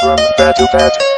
From bed to bed.